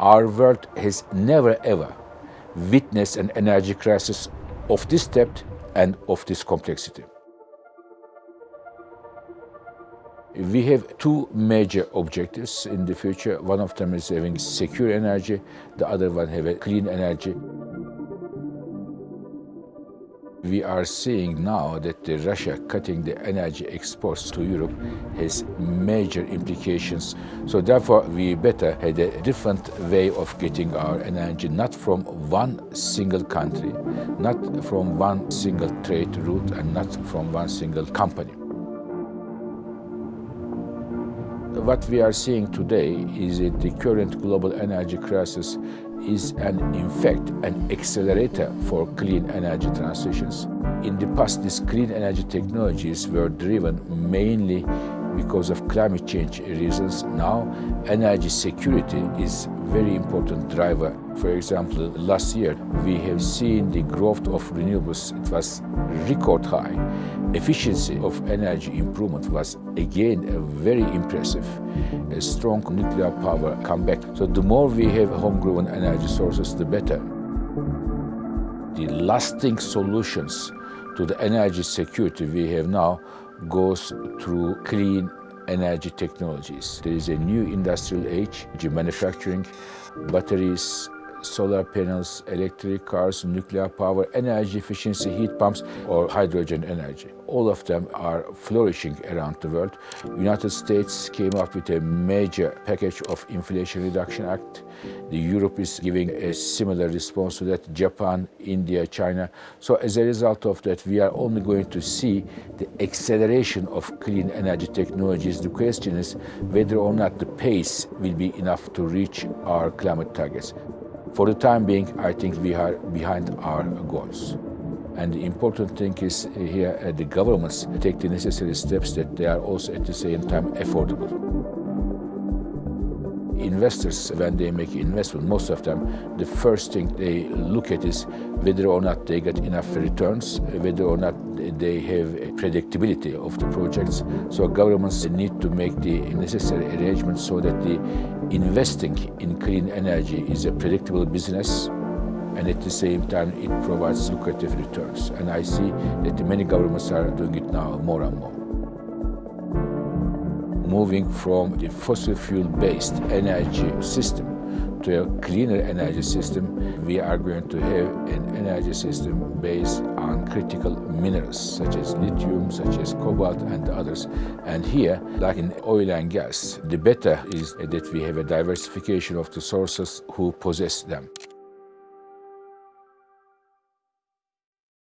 Our world has never ever witnessed an energy crisis of this depth and of this complexity. We have two major objectives in the future. One of them is having secure energy, the other one have clean energy. We are seeing now that Russia cutting the energy exports to Europe has major implications. So therefore, we better have a different way of getting our energy, not from one single country, not from one single trade route, and not from one single company. What we are seeing today is that the current global energy crisis is an, in fact an accelerator for clean energy transitions. In the past, these clean energy technologies were driven mainly because of climate change reasons. Now, energy security is very important driver. For example, last year we have seen the growth of renewables. It was record high. Efficiency of energy improvement was again very impressive. A strong nuclear power comeback. So the more we have homegrown energy sources, the better. The lasting solutions to the energy security we have now goes through clean energy technologies. There is a new industrial age, manufacturing, batteries, solar panels, electric cars, nuclear power, energy efficiency, heat pumps, or hydrogen energy. All of them are flourishing around the world. United States came up with a major package of Inflation Reduction Act. The Europe is giving a similar response to that, Japan, India, China. So as a result of that, we are only going to see the acceleration of clean energy technologies. The question is whether or not the pace will be enough to reach our climate targets. For the time being, I think we are behind our goals. And the important thing is here uh, the governments take the necessary steps that they are also at the same time affordable. Investors, when they make investment, most of them, the first thing they look at is whether or not they get enough returns, whether or not they have predictability of the projects. So governments need to make the necessary arrangements so that the investing in clean energy is a predictable business and at the same time it provides lucrative returns. And I see that many governments are doing it now more and more. Moving from the fossil fuel-based energy system to a cleaner energy system, we are going to have an energy system based on critical minerals such as lithium, such as cobalt and others. And here, like in oil and gas, the better is that we have a diversification of the sources who possess them.